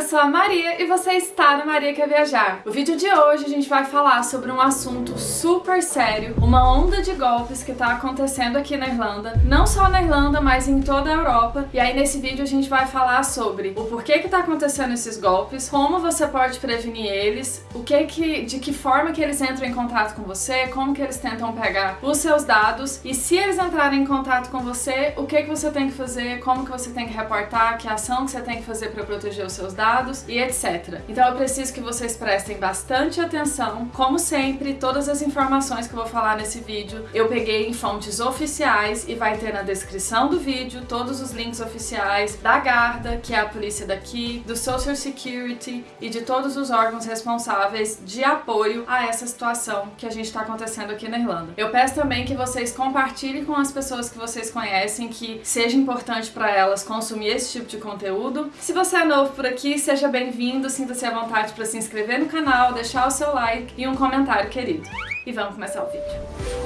eu sou a Maria e você está no Maria Quer Viajar. No vídeo de hoje a gente vai falar sobre um assunto super sério, uma onda de golpes que está acontecendo aqui na Irlanda, não só na Irlanda, mas em toda a Europa. E aí nesse vídeo a gente vai falar sobre o porquê que está acontecendo esses golpes, como você pode prevenir eles, o que que, de que forma que eles entram em contato com você, como que eles tentam pegar os seus dados e se eles entrarem em contato com você, o que que você tem que fazer, como que você tem que reportar, que ação que você tem que fazer para proteger os seus dados e etc. Então eu preciso que vocês prestem bastante atenção. Como sempre, todas as informações que eu vou falar nesse vídeo eu peguei em fontes oficiais e vai ter na descrição do vídeo todos os links oficiais da Garda, que é a polícia daqui, do Social Security e de todos os órgãos responsáveis de apoio a essa situação que a gente está acontecendo aqui na Irlanda. Eu peço também que vocês compartilhem com as pessoas que vocês conhecem, que seja importante para elas consumir esse tipo de conteúdo. Se você é novo por aqui, seja bem-vindo, sinta-se à vontade para se inscrever no canal, deixar o seu like e um comentário querido. E vamos começar o vídeo.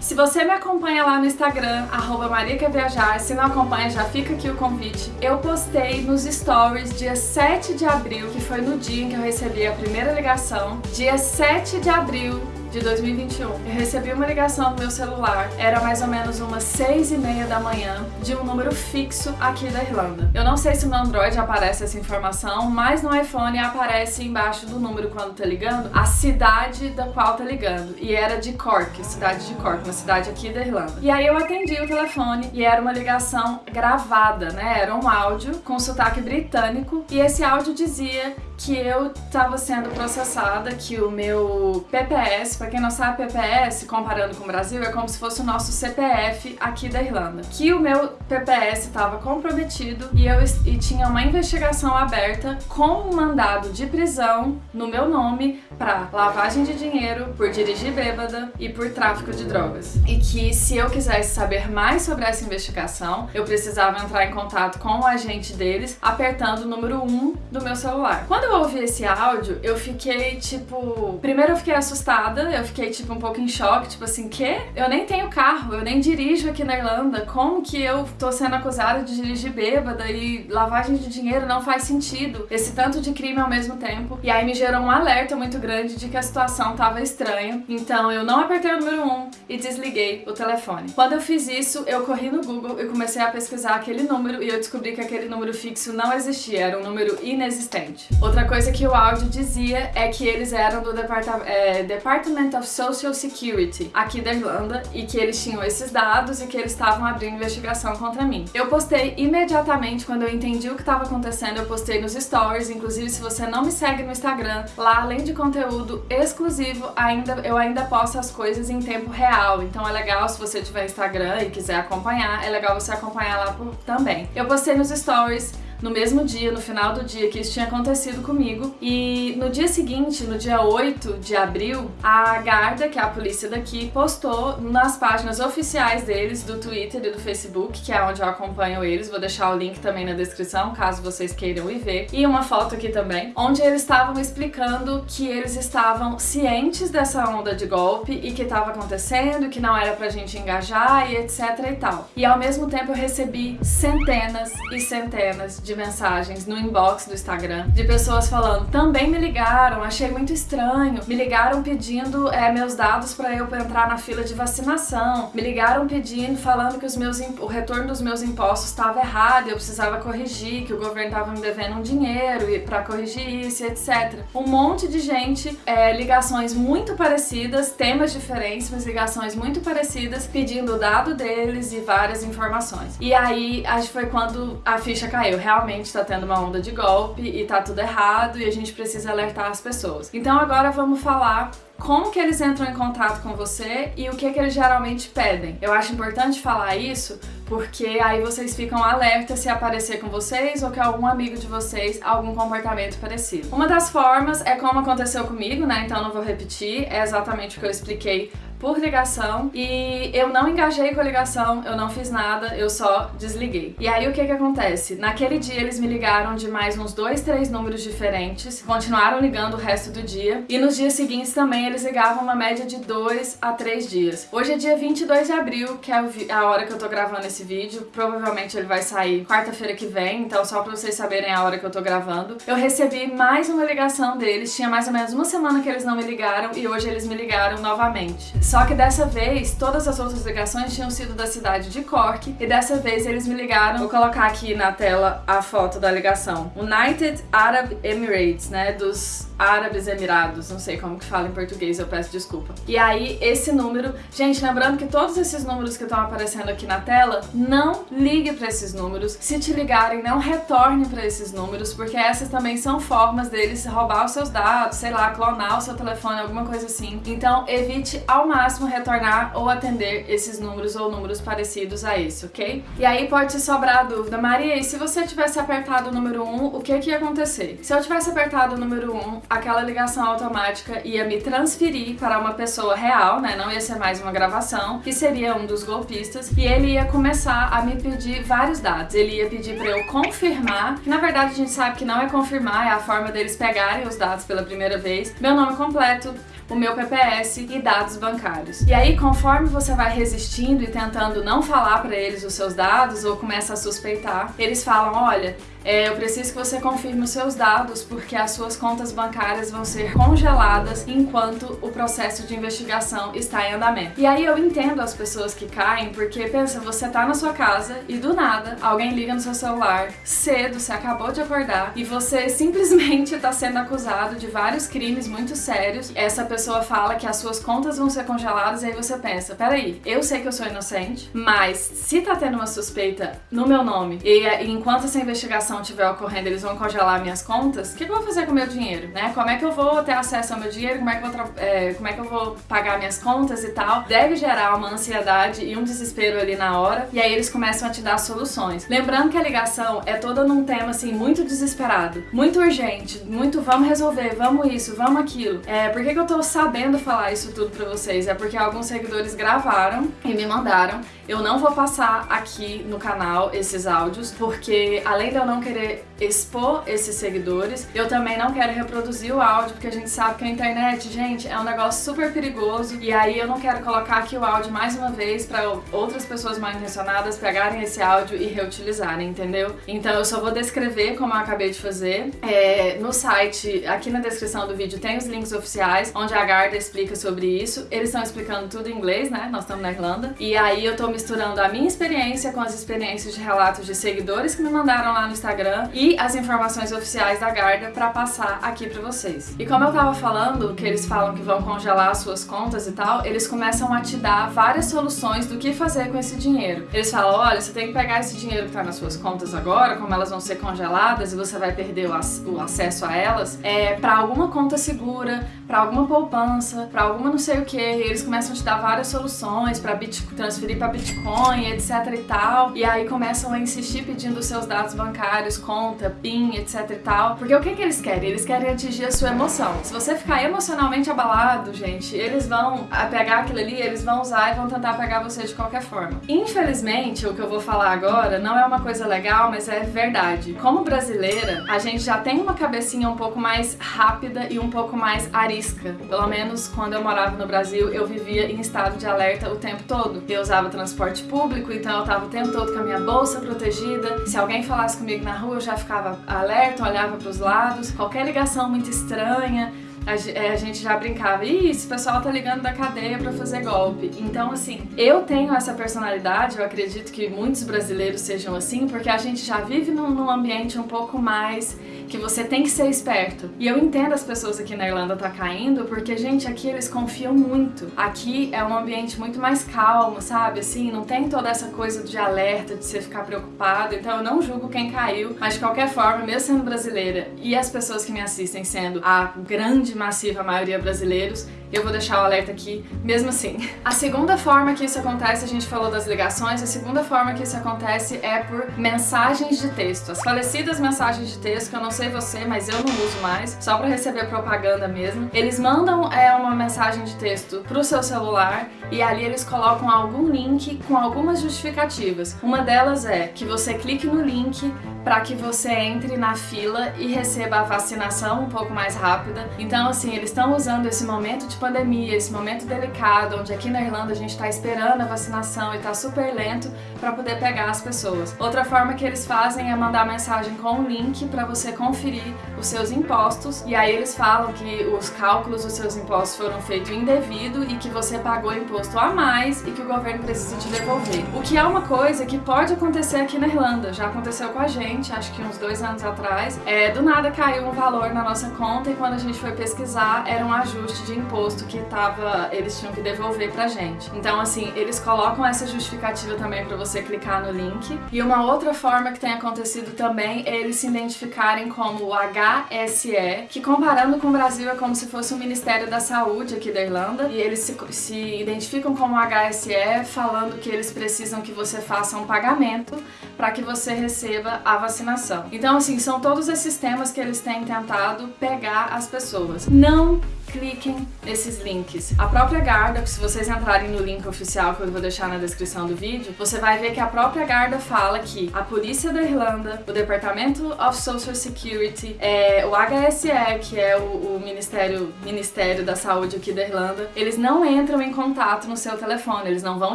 Se você me acompanha lá no Instagram, arroba Maria Quer Viajar, se não acompanha, já fica aqui o convite. Eu postei nos stories dia 7 de abril, que foi no dia em que eu recebi a primeira ligação. Dia 7 de abril de 2021. Eu recebi uma ligação no meu celular, era mais ou menos umas 6 e meia da manhã, de um número fixo aqui da Irlanda. Eu não sei se no Android aparece essa informação, mas no iPhone aparece embaixo do número quando tá ligando, a cidade da qual tá ligando. E era de Cork, cidade de Cork, uma cidade aqui da Irlanda. E aí eu atendi o telefone e era uma ligação gravada, né? Era um áudio com sotaque britânico e esse áudio dizia que eu estava sendo processada, que o meu PPS, para quem não sabe, PPS, comparando com o Brasil, é como se fosse o nosso CPF aqui da Irlanda. Que o meu PPS estava comprometido e eu e tinha uma investigação aberta com um mandado de prisão no meu nome para lavagem de dinheiro, por dirigir bêbada e por tráfico de drogas. E que se eu quisesse saber mais sobre essa investigação, eu precisava entrar em contato com o agente deles apertando o número 1 do meu celular. Quando eu ouvi esse áudio, eu fiquei tipo. Primeiro eu fiquei assustada, eu fiquei tipo um pouco em choque, tipo assim, que? Eu nem tenho carro, eu nem dirijo aqui na Irlanda, como que eu tô sendo acusada de dirigir bêbada e lavagem de dinheiro não faz sentido? Esse tanto de crime ao mesmo tempo. E aí me gerou um alerta muito grande de que a situação tava estranha. Então eu não apertei o número 1 e desliguei o telefone. Quando eu fiz isso, eu corri no Google e comecei a pesquisar aquele número e eu descobri que aquele número fixo não existia, era um número inexistente. Outra Outra coisa que o áudio dizia é que eles eram do Departa é, Department of Social Security aqui da Irlanda e que eles tinham esses dados e que eles estavam abrindo investigação contra mim. Eu postei imediatamente quando eu entendi o que estava acontecendo, eu postei nos stories, inclusive se você não me segue no Instagram, lá além de conteúdo exclusivo, ainda eu ainda posto as coisas em tempo real, então é legal se você tiver Instagram e quiser acompanhar, é legal você acompanhar lá por, também. Eu postei nos stories no mesmo dia, no final do dia que isso tinha acontecido comigo. E no dia seguinte, no dia 8 de abril, a Garda, que é a polícia daqui, postou nas páginas oficiais deles, do Twitter e do Facebook, que é onde eu acompanho eles. Vou deixar o link também na descrição, caso vocês queiram ir ver. E uma foto aqui também, onde eles estavam explicando que eles estavam cientes dessa onda de golpe e que estava acontecendo, que não era pra gente engajar e etc e tal. E ao mesmo tempo eu recebi centenas e centenas de de mensagens no inbox do Instagram de pessoas falando: também me ligaram, achei muito estranho. Me ligaram pedindo é, meus dados para eu entrar na fila de vacinação. Me ligaram pedindo, falando que os meus, o retorno dos meus impostos estava errado, eu precisava corrigir, que o governo estava me devendo um dinheiro para corrigir isso, etc. Um monte de gente, é, ligações muito parecidas, temas diferentes, mas ligações muito parecidas, pedindo o dado deles e várias informações. E aí, acho que foi quando a ficha caiu. Realmente realmente está tendo uma onda de golpe e tá tudo errado e a gente precisa alertar as pessoas. Então agora vamos falar como que eles entram em contato com você e o que que eles geralmente pedem. Eu acho importante falar isso porque aí vocês ficam alertas se aparecer com vocês ou que algum amigo de vocês algum comportamento parecido. Uma das formas é como aconteceu comigo, né? Então não vou repetir, é exatamente o que eu expliquei por ligação e eu não engajei com a ligação, eu não fiz nada, eu só desliguei. E aí o que que acontece? Naquele dia eles me ligaram de mais uns dois, três números diferentes, continuaram ligando o resto do dia e nos dias seguintes também eles ligavam uma média de dois a três dias. Hoje é dia 22 de abril, que é a hora que eu tô gravando esse vídeo, provavelmente ele vai sair quarta-feira que vem, então só pra vocês saberem a hora que eu tô gravando. Eu recebi mais uma ligação deles, tinha mais ou menos uma semana que eles não me ligaram e hoje eles me ligaram novamente. Só que dessa vez, todas as outras ligações tinham sido da cidade de Cork e dessa vez eles me ligaram, vou colocar aqui na tela a foto da ligação. United Arab Emirates, né, dos Árabes Emirados, não sei como que fala em português, eu peço desculpa. E aí, esse número, gente, lembrando que todos esses números que estão aparecendo aqui na tela, não ligue para esses números. Se te ligarem, não retorne para esses números, porque essas também são formas deles roubar os seus dados, sei lá, clonar o seu telefone, alguma coisa assim. Então, evite ao máximo retornar ou atender esses números ou números parecidos a esse, ok? E aí pode sobrar a dúvida, Maria, e se você tivesse apertado o número 1, o que que ia acontecer? Se eu tivesse apertado o número 1, aquela ligação automática ia me transferir para uma pessoa real, né? Não ia ser mais uma gravação, que seria um dos golpistas, e ele ia começar a me pedir vários dados. Ele ia pedir para eu confirmar, que na verdade a gente sabe que não é confirmar, é a forma deles pegarem os dados pela primeira vez, meu nome completo, o meu PPS e dados bancários. E aí, conforme você vai resistindo e tentando não falar para eles os seus dados ou começa a suspeitar, eles falam, olha, é, eu preciso que você confirme os seus dados porque as suas contas bancárias vão ser congeladas enquanto o processo de investigação está em andamento. E aí eu entendo as pessoas que caem porque pensa, você tá na sua casa e do nada alguém liga no seu celular cedo, você acabou de acordar e você simplesmente está sendo acusado de vários crimes muito sérios. Essa pessoa fala que as suas contas vão ser congeladas e aí você pensa, peraí, eu sei que eu sou inocente, mas se tá tendo uma suspeita no meu nome e, enquanto essa investigação transação estiver ocorrendo, eles vão congelar minhas contas, o que, que, eu vou fazer com o meu dinheiro, né? Como é que eu vou ter acesso ao meu dinheiro, como é, que eu vou é, como é que eu vou pagar minhas contas e tal. Deve gerar uma ansiedade e um desespero ali na hora, e aí eles começam a te dar soluções. Lembrando que a ligação é toda num tema, assim, muito desesperado, muito urgente, muito vamos resolver, vamos isso, vamos aquilo. É, por que, que eu tô sabendo falar isso tudo pra vocês? É porque alguns seguidores gravaram e me mandaram. Eu não vou passar aqui no canal esses áudios, porque além de eu não querer expor esses seguidores, eu também não quero reproduzir o áudio, porque a gente sabe que a internet, gente, é um negócio super perigoso, e aí eu não quero colocar aqui o áudio mais uma vez para outras pessoas mal intencionadas pegarem esse áudio e reutilizarem, entendeu? Então eu só vou descrever como eu acabei de fazer. É, no site, aqui na descrição do vídeo, tem os links oficiais, onde a Garda explica sobre isso. Eles estão explicando tudo em inglês, né? Nós estamos na Irlanda. E aí eu tô misturando a minha experiência com as experiências de relatos de seguidores que me mandaram lá no Instagram Instagram e as informações oficiais da Garda para passar aqui para vocês. E como eu tava falando, que eles falam que vão congelar as suas contas e tal, eles começam a te dar várias soluções do que fazer com esse dinheiro. Eles falam, olha, você tem que pegar esse dinheiro que tá nas suas contas agora, como elas vão ser congeladas e você vai perder o, ac o acesso a elas, é para alguma conta segura, para alguma poupança, para alguma não sei o que. Eles começam a te dar várias soluções para transferir para Bitcoin, etc e tal. E aí começam a insistir pedindo seus dados bancários usuários, conta, PIN, etc e tal. Porque o que, que eles querem? Eles querem atingir a sua emoção. Se você ficar emocionalmente abalado, gente, eles vão pegar aquilo ali, eles vão usar e vão tentar pegar você de qualquer forma. Infelizmente, o que eu vou falar agora não é uma coisa legal, mas é verdade. Como brasileira, a gente já tem uma cabecinha um pouco mais rápida e um pouco mais arisca. Pelo menos quando eu morava no Brasil, eu vivia em estado de alerta o tempo todo. Eu usava transporte público, então eu tava o tempo todo com a minha bolsa protegida. Se alguém falasse comigo na rua eu já ficava alerta, olhava para os lados, qualquer ligação muito estranha, a, é, a, gente já brincava, ih, esse pessoal tá ligando da cadeia para fazer golpe. Então, assim, eu tenho essa personalidade, eu acredito que muitos brasileiros sejam assim, porque a gente já vive num, num ambiente um pouco mais que você tem que ser esperto. E eu entendo as pessoas aqui na Irlanda tá caindo, porque, gente, aqui eles confiam muito. Aqui é um ambiente muito mais calmo, sabe? Assim, não tem toda essa coisa de alerta, de você ficar preocupado. Então eu não julgo quem caiu, mas de qualquer forma, mesmo sendo brasileira e as pessoas que me assistem sendo a grande, massiva maioria brasileiros, eu vou deixar o alerta aqui mesmo assim. A segunda forma que isso acontece, a gente falou das ligações, a segunda forma que isso acontece é por mensagens de texto. As falecidas mensagens de texto, que eu não sei você, mas eu não uso mais, só para receber propaganda mesmo. Eles mandam é, uma mensagem de texto pro seu celular e ali eles colocam algum link com algumas justificativas. Uma delas é que você clique no link para que você entre na fila e receba a vacinação um pouco mais rápida. Então, assim, eles estão usando esse momento de pandemia, esse momento delicado, onde aqui na Irlanda a gente está esperando a vacinação e está super lento para poder pegar as pessoas. Outra forma que eles fazem é mandar mensagem com um link para você conferir os seus impostos e aí eles falam que os cálculos dos seus impostos foram feitos indevido e que você pagou imposto a mais e que o governo precisa te devolver. O que é uma coisa que pode acontecer aqui na Irlanda, já aconteceu com a gente acho que uns dois anos atrás, é, do nada caiu um valor na nossa conta e quando a gente foi pesquisar era um ajuste de imposto que tava, eles tinham que devolver pra gente. Então assim, eles colocam essa justificativa também para você clicar no link. E uma outra forma que tem acontecido também é eles se identificarem como o HSE, que comparando com o Brasil é como se fosse o Ministério da Saúde aqui da Irlanda, e eles se, se identificam como HSE falando que eles precisam que você faça um pagamento para que você receba a vacinação. Então, assim, são todos esses temas que eles têm tentado pegar as pessoas. Não cliquem nesses links. A própria Garda, se vocês entrarem no link oficial que eu vou deixar na descrição do vídeo, você vai ver que a própria Garda fala que a polícia da Irlanda, o Departamento of Social Security, é, o HSE, que é o, o, Ministério, Ministério da Saúde aqui da Irlanda, eles não entram em contato no seu telefone, eles não vão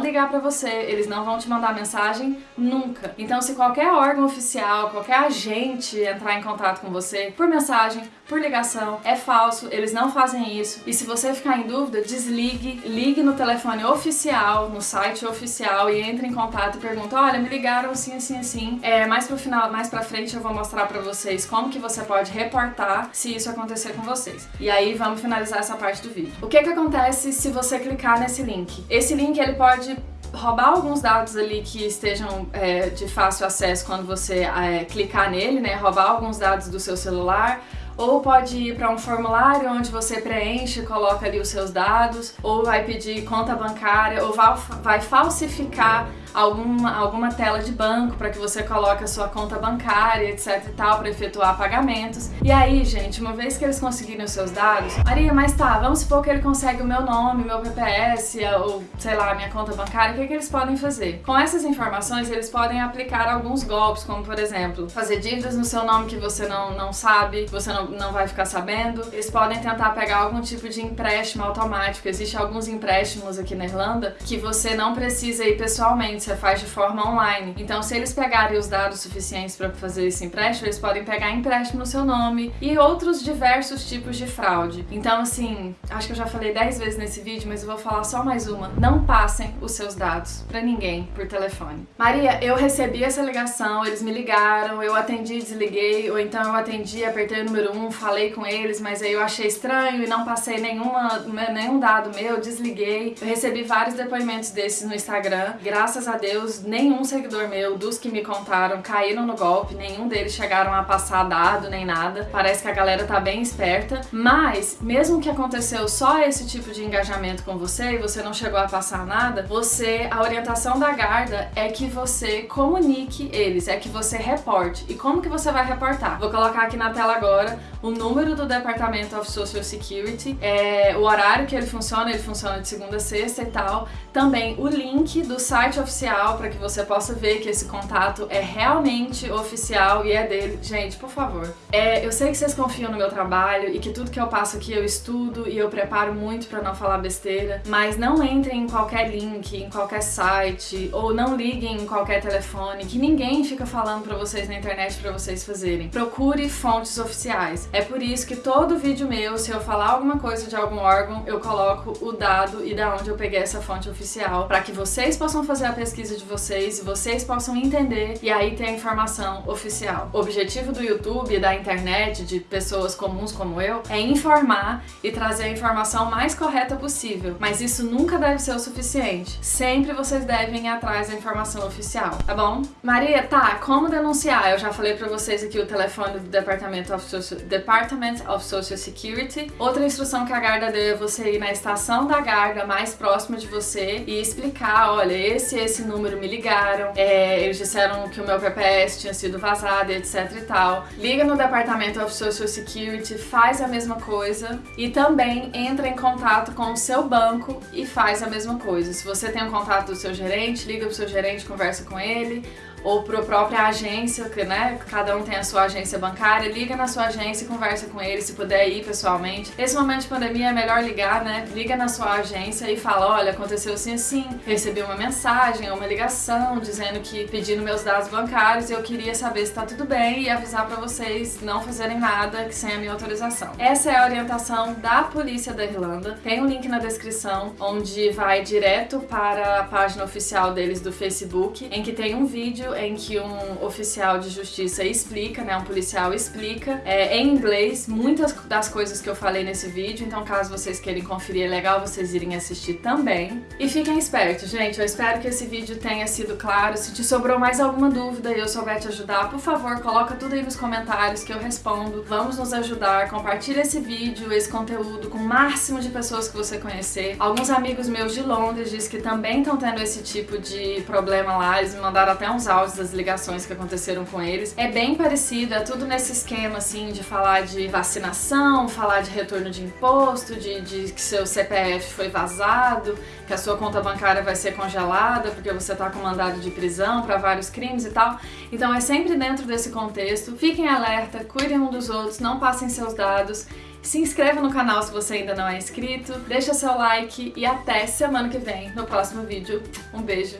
ligar para você, eles não vão te mandar mensagem nunca. Então se qualquer órgão oficial, qualquer agente entrar em contato com você por mensagem, por ligação, é falso, eles não fazem isso. E se você ficar em dúvida, desligue, ligue no telefone oficial, no site oficial e entre em contato e pergunta, olha, me ligaram assim, assim, assim. É, mais pro final, mais pra frente eu vou mostrar pra vocês como que você pode reportar se isso acontecer com vocês. E aí vamos finalizar essa parte do vídeo. O que que acontece se você clicar nesse link? Esse link ele pode roubar alguns dados ali que estejam é, de fácil acesso quando você é, clicar nele, né? Roubar alguns dados do seu celular, ou pode ir para um formulário onde você preenche, coloca ali os seus dados, ou vai pedir conta bancária, ou vai, vai falsificar alguma, alguma tela de banco para que você coloque a sua conta bancária, etc e tal, para efetuar pagamentos. E aí, gente, uma vez que eles conseguirem os seus dados, Maria, mas tá, vamos supor que ele consegue o meu nome, meu PPS, ou sei lá, minha conta bancária, o que, que eles podem fazer? Com essas informações, eles podem aplicar alguns golpes, como por exemplo, fazer dívidas no seu nome que você não, não sabe, você não, não vai ficar sabendo. Eles podem tentar pegar algum tipo de empréstimo automático. Existem alguns empréstimos aqui na Irlanda que você não precisa ir pessoalmente, você faz de forma online. Então, se eles pegarem os dados suficientes para fazer esse empréstimo, eles podem pegar empréstimo no seu nome e outros diversos tipos de fraude. Então, assim, acho que eu já falei 10 vezes nesse vídeo, mas eu vou falar só mais uma. Não passem os seus dados para ninguém por telefone. Maria, eu recebi essa ligação, eles me ligaram, eu atendi, desliguei, ou então eu atendi, apertei o número 1, falei com eles, mas aí eu achei estranho e não passei nenhuma, nenhum dado meu, desliguei. Eu recebi vários depoimentos desses no Instagram. Graças a Deus, nenhum seguidor meu, dos que me contaram, caíram no golpe, nenhum deles chegaram a passar dado nem nada. Parece que a galera tá bem esperta, mas mesmo que aconteceu só esse tipo de engajamento com você e você não chegou a passar nada, você, a orientação da Garda é que você comunique eles, é que você reporte. E como que você vai reportar? Vou colocar aqui na tela agora o número do Departamento of Social Security, é, o horário que ele funciona, ele funciona de segunda a sexta e tal. Também o link do site oficial para que você possa ver que esse contato é realmente oficial e é dele. Gente, por favor. É, eu sei que vocês confiam no meu trabalho e que tudo que eu passo aqui eu estudo e eu preparo muito para não falar besteira, mas não entrem em qualquer link, em qualquer site ou não liguem em qualquer telefone que ninguém fica falando para vocês na internet para vocês fazerem. Procure fontes oficiais. É por isso que todo vídeo meu, se eu falar alguma coisa de algum órgão, eu coloco o dado e da onde eu peguei essa fonte oficial, para que vocês possam fazer a pesquisa de vocês e vocês possam entender e aí ter a informação oficial. O objetivo do YouTube da internet, de pessoas comuns como eu, é informar e trazer a informação mais correta possível, mas isso nunca deve ser o suficiente. Sempre vocês devem ir atrás da informação oficial, tá bom? Maria, tá, como denunciar? Eu já falei pra vocês aqui o telefone do Departamento of Social Department of Social Security. Outra instrução que a Garda deu é você ir na estação da Garda mais próxima de você e explicar, olha, esse e esse número me ligaram, é, eles disseram que o meu PPS tinha sido vazado, etc e tal. Liga no Department of Social Security, faz a mesma coisa e também entra em contato com o seu banco e faz a mesma coisa. Se você tem um contato do seu gerente, liga pro seu gerente, conversa com ele ou para a própria agência, que né, cada um tem a sua agência bancária, liga na sua agência e conversa com ele, se puder ir pessoalmente. Esse momento de pandemia é melhor ligar, né? Liga na sua agência e fala, olha, aconteceu assim assim, recebi uma mensagem uma ligação dizendo que pedindo meus dados bancários eu queria saber se tá tudo bem e avisar para vocês não fazerem nada sem a minha autorização. Essa é a orientação da polícia da Irlanda. Tem um link na descrição onde vai direto para a página oficial deles do Facebook, em que tem um vídeo em que um oficial de justiça explica, né, um policial explica é, em inglês muitas das coisas que eu falei nesse vídeo, então caso vocês queiram conferir, é legal vocês irem assistir também. E fiquem espertos, gente, eu espero que esse vídeo tenha sido claro. Se te sobrou mais alguma dúvida e eu souber te ajudar, por favor, coloca tudo aí nos comentários que eu respondo. Vamos nos ajudar, compartilha esse vídeo, esse conteúdo com o máximo de pessoas que você conhecer. Alguns amigos meus de Londres dizem que também estão tendo esse tipo de problema lá, eles me mandaram até uns áudios das ligações que aconteceram com eles. É bem parecido, é tudo nesse esquema assim de falar de vacinação, falar de retorno de imposto, de, de que seu CPF foi vazado, que a sua conta bancária vai ser congelada porque você tá com mandado de prisão para vários crimes e tal. Então é sempre dentro desse contexto. Fiquem alerta, cuidem um dos outros, não passem seus dados. Se inscreva no canal se você ainda não é inscrito, deixa seu like e até semana que vem no próximo vídeo. Um beijo,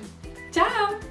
tchau!